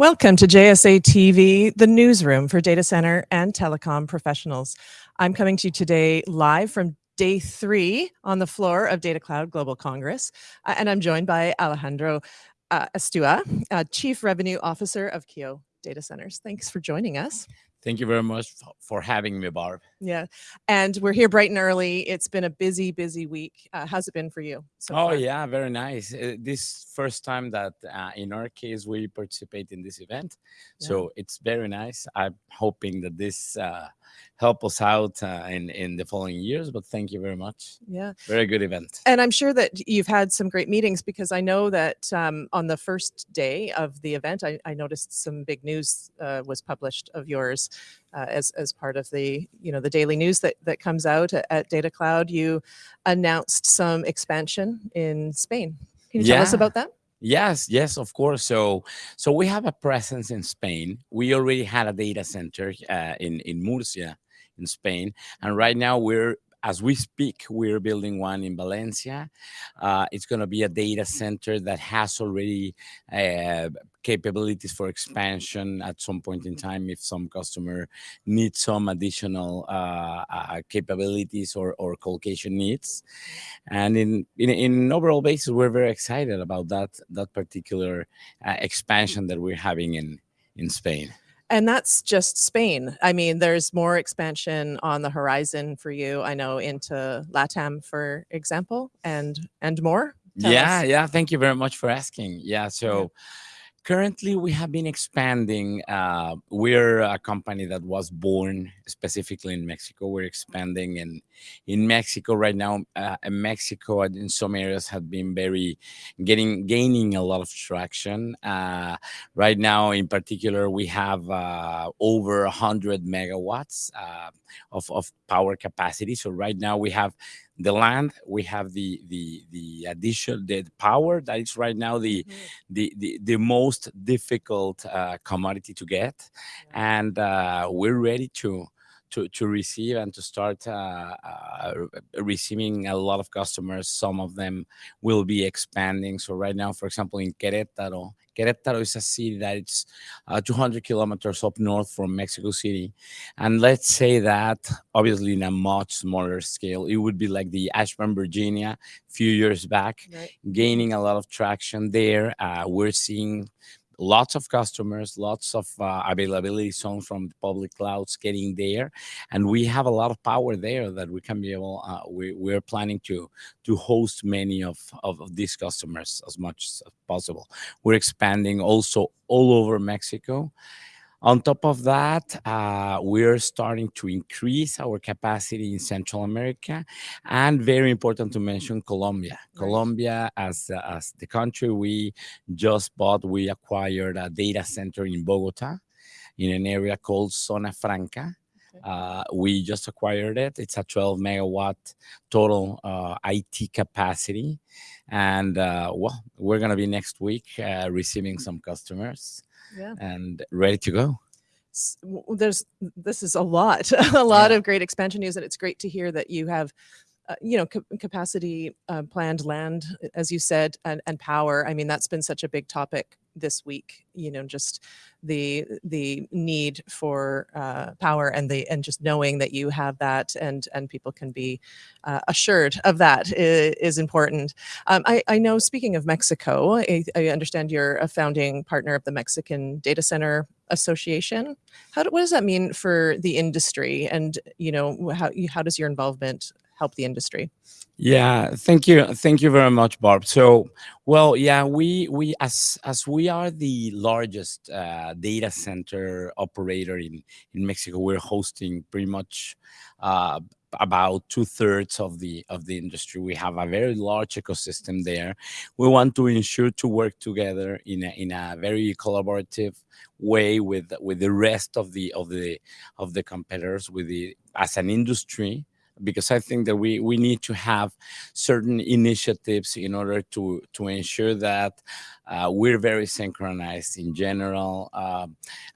Welcome to JSA TV, the newsroom for data center and telecom professionals. I'm coming to you today live from day three on the floor of Data Cloud Global Congress, uh, and I'm joined by Alejandro uh, Astua, uh, Chief Revenue Officer of Kio Data Centers. Thanks for joining us. Thank you very much for having me, Barb. Yeah, and we're here bright and early. It's been a busy, busy week. Uh, how's it been for you? So oh far? yeah, very nice. Uh, this first time that uh, in our case we participate in this event, yeah. so it's very nice. I'm hoping that this uh, help us out uh, in in the following years. But thank you very much. Yeah, very good event. And I'm sure that you've had some great meetings because I know that um, on the first day of the event, I, I noticed some big news uh, was published of yours uh, as as part of the you know the daily news that that comes out at, at Data Cloud. You announced some expansion in Spain. Can you yeah. tell us about that? Yes, yes, of course. So, so we have a presence in Spain. We already had a data center uh, in in Murcia, in Spain. And right now we're as we speak, we're building one in Valencia. Uh, it's going to be a data center that has already uh, capabilities for expansion at some point in time if some customer needs some additional uh, uh capabilities or, or colocation needs. And in, in, in overall basis, we're very excited about that, that particular uh, expansion that we're having in, in Spain. And that's just Spain. I mean, there's more expansion on the horizon for you. I know into LATAM, for example, and and more. Tell yeah, us. yeah. Thank you very much for asking. Yeah, so. Yeah Currently, we have been expanding. Uh, we're a company that was born specifically in Mexico. We're expanding in in Mexico right now. Uh, Mexico, in some areas, have been very getting gaining a lot of traction. Uh, right now, in particular, we have uh, over 100 megawatts uh, of of power capacity. So right now, we have the land we have the the the addition the power that is right now the mm -hmm. the, the the most difficult uh, commodity to get yeah. and uh, we're ready to to to receive and to start uh, uh, receiving a lot of customers some of them will be expanding so right now for example in Querétaro Querétaro is a city that it's uh, 200 kilometers up north from Mexico City. And let's say that obviously in a much smaller scale, it would be like the Ashburn, Virginia, a few years back, right. gaining a lot of traction there. Uh, we're seeing lots of customers, lots of uh, availability zones from public clouds getting there. And we have a lot of power there that we can be able, uh, we, we're planning to, to host many of, of, of these customers as much as possible. We're expanding also all over Mexico. On top of that, uh, we're starting to increase our capacity in Central America, and very important to mention Colombia. Right. Colombia, as uh, as the country we just bought, we acquired a data center in Bogota, in an area called Zona Franca. Uh, we just acquired it. It's a 12 megawatt total uh, IT capacity. And uh, well, we're going to be next week uh, receiving some customers yeah. and ready to go there's this is a lot a lot yeah. of great expansion news and it's great to hear that you have uh, you know capacity uh, planned land as you said and, and power i mean that's been such a big topic this week you know just the the need for uh, power and the and just knowing that you have that and and people can be uh, assured of that is, is important. Um, I, I know speaking of Mexico I, I, understand you're a founding partner of the Mexican Data Center Association. How do, what does that mean for the industry? And you know how how does your involvement help the industry yeah, thank you. Thank you very much, Barb. So, well, yeah, we we as as we are the largest uh, data center operator in in Mexico, we're hosting pretty much uh, about two thirds of the of the industry. We have a very large ecosystem there. We want to ensure to work together in a, in a very collaborative way with with the rest of the of the of the competitors with the as an industry because I think that we we need to have certain initiatives in order to to ensure that uh, we're very synchronized in general, uh,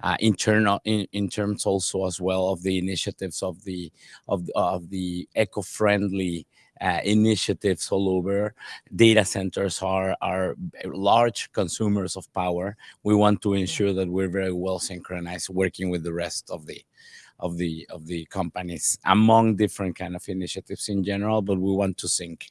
uh, internal in, in terms also as well of the initiatives of the of of the eco-friendly uh, initiatives all over. Data centers are are large consumers of power. We want to ensure that we're very well synchronized, working with the rest of the of the of the companies among different kind of initiatives in general. But we want to sync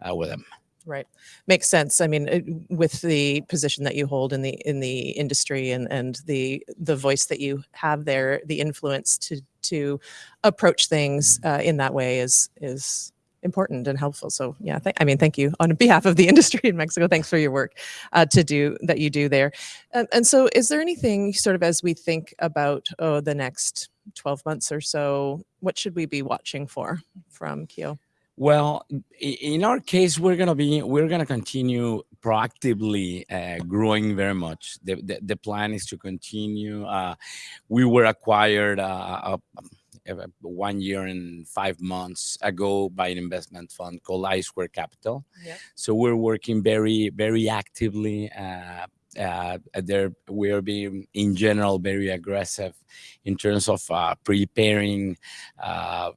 uh, with them. Right. Makes sense. I mean, it- with the position that you hold in the in the industry and and the the voice that you have there, the influence to to approach things uh, in that way is is important and helpful. So yeah, I mean, thank you on behalf of the industry in Mexico. Thanks for your work uh, to do that you do there. And, and so, is there anything sort of as we think about oh the next twelve months or so, what should we be watching for from Kio? Well, in our case, we're gonna be we're gonna continue proactively uh, growing very much. The, the the plan is to continue. Uh, we were acquired uh, uh, uh, one year and five months ago by an investment fund called I Squared Capital. Yeah. So we're working very very actively. Uh, there we are being in general very aggressive in terms of uh, preparing uh,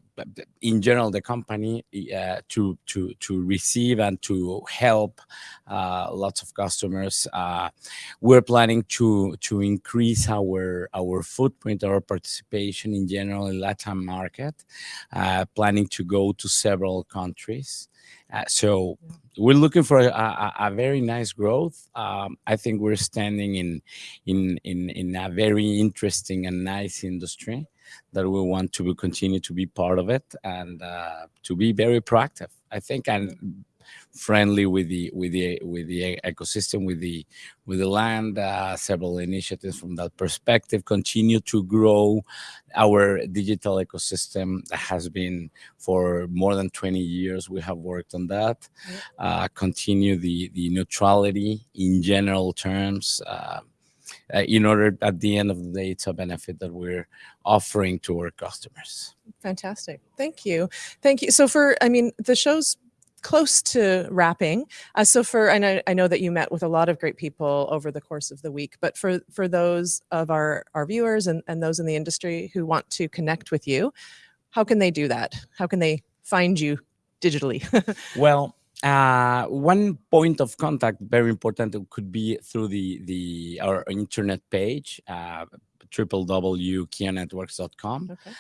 in general the company uh, to to to receive and to help uh, lots of customers uh, we're planning to to increase our our footprint our participation in general in latin market uh, planning to go to several countries. Uh, so we're looking for a, a, a very nice growth. Um, i think we're standing in in in in a very interesting and nice industry that we want to continue to be part of it and uh, to be very proactive. I think and friendly with the with the with the ecosystem, with the with the land. Uh, several initiatives from that perspective continue to grow our digital ecosystem that has been for more than 20 years. We have worked on that. Uh, continue the the neutrality in general terms. Uh, in order at the end of the day it's a benefit that we're offering to our customers Fantastic. Thank you. Thank you. So for, I mean, the show's close to wrapping. Uh, so for, I I know that you met with a lot of great people over the course of the week, but for, for those of our, our viewers and, and those in the industry who want to connect with you, how can they do that? How can they find you digitally? well uh, one point of contact very important could be through the the our internet page uh, www.kionetworks.com okay.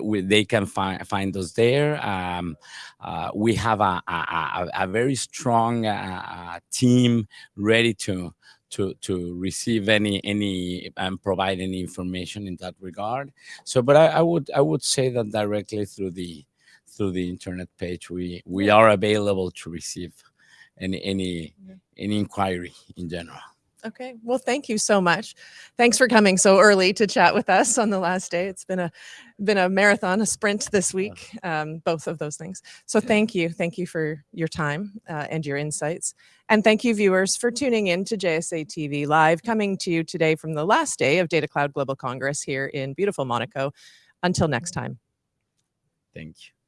we, they can find find us there. Um, uh, we have a, a, a, a very strong uh, uh, team ready to to to receive any any and provide any information in that regard. So, but I, I would I would say that directly through the through the internet page, we we are available to receive any any any inquiry in general. Okay. Well, thank you so much. Thanks for coming so early to chat with us on the last day. It's been a been a marathon, a sprint this week, um, both of those things. So thank you, thank you for your time uh, and your insights, and thank you, viewers, for tuning in to JSA TV Live, coming to you today from the last day of Data Cloud Global Congress here in beautiful Monaco. Until next time. Thank you.